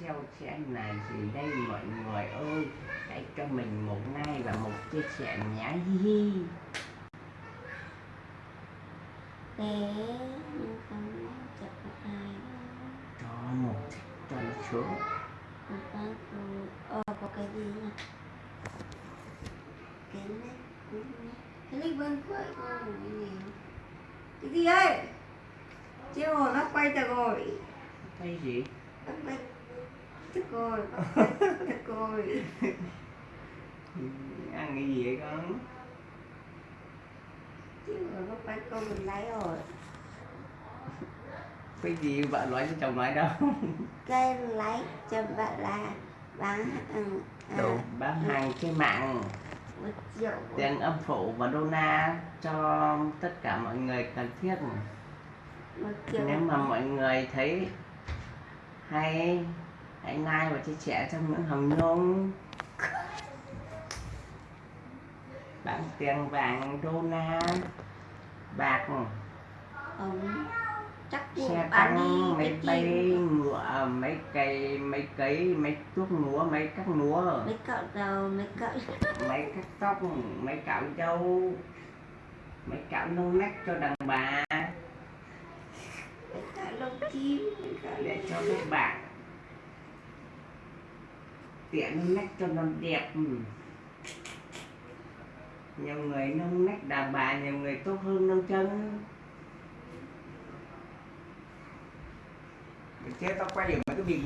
treo chén là gì đây mọi người ơi? Hãy cho mình một like và một chia sẻ nhé hi hi. Bé nhưng không chặt một ai cho một cho nó sướng ờ có cái gì nhỉ? Cái này cái này bên cuối con cái gì cái gì ấy? Chiều hồ nó quay trở rồi cái gì? Quay rồi nó quay thức rồi ăn cái gì vậy con? Chiều hồ nó quay con mình lấy rồi. Cái gì bạn nói cho chồng nói đâu? Cái lấy cho bạn là bán ừ, à, đồ bán hàng trên mạng. Tiền âm phủ và dona cho tất cả mọi người cần thiết. Nếu mà mọi người thấy hay hãy like và chia sẻ cho Nguyễn Hồng Nhung bán tiền vàng đô la bạc chắc xe tăng bay gì ngựa máy cây máy cấy máy tuốt múa máy cắt múa. Mấy cậu giàu mấy cậu. Máy cắt tóc máy cạo dâu máy cạo nông nách cho đàn bà. Mấy cậu lông chim mấy để cho các bạn tiện nách cho nó đẹp ừ. nhiều người nông nách đàn bà nhiều người tốt hơn nông chân chứ tao quay được mấy cái việc